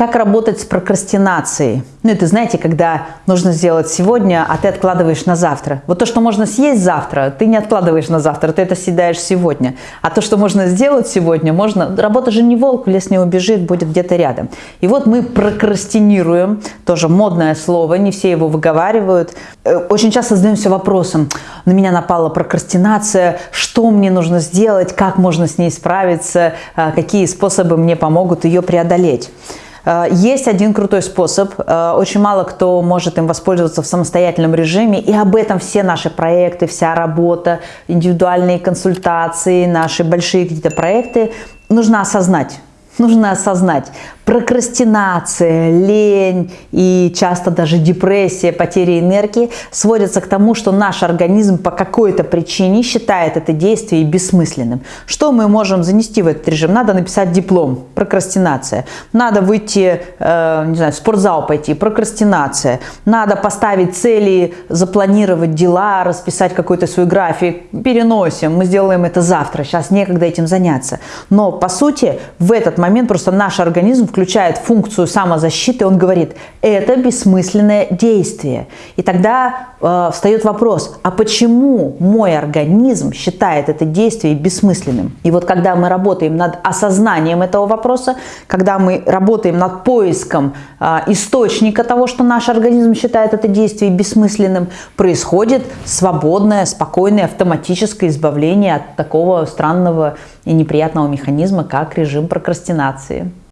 Как работать с прокрастинацией? Ну, это, знаете, когда нужно сделать сегодня, а ты откладываешь на завтра. Вот то, что можно съесть завтра, ты не откладываешь на завтра, ты это съедаешь сегодня. А то, что можно сделать сегодня, можно... Работа же не волк, в лес не убежит, будет где-то рядом. И вот мы прокрастинируем, тоже модное слово, не все его выговаривают. Э, очень часто задаемся вопросом, на меня напала прокрастинация, что мне нужно сделать, как можно с ней справиться, э, какие способы мне помогут ее преодолеть. Э, есть один крутой способ, э, очень мало кто может им воспользоваться в самостоятельном режиме, и об этом все наши проекты, вся работа, индивидуальные консультации, наши большие какие-то проекты. Нужно осознать. Нужно осознать, прокрастинация, лень и часто даже депрессия, потеря энергии сводятся к тому, что наш организм по какой-то причине считает это действие бессмысленным. Что мы можем занести в этот режим? Надо написать диплом, прокрастинация. Надо выйти, э, не знаю, в спортзал пойти, прокрастинация. Надо поставить цели, запланировать дела, расписать какой-то свой график. Переносим, мы сделаем это завтра, сейчас некогда этим заняться. Но по сути в этот момент просто наш организм включает включает функцию самозащиты, он говорит, это бессмысленное действие. И тогда э, встает вопрос, а почему мой организм считает это действие бессмысленным? И вот когда мы работаем над осознанием этого вопроса, когда мы работаем над поиском э, источника того, что наш организм считает это действие бессмысленным, происходит свободное, спокойное, автоматическое избавление от такого странного и неприятного механизма, как режим прокрастинации.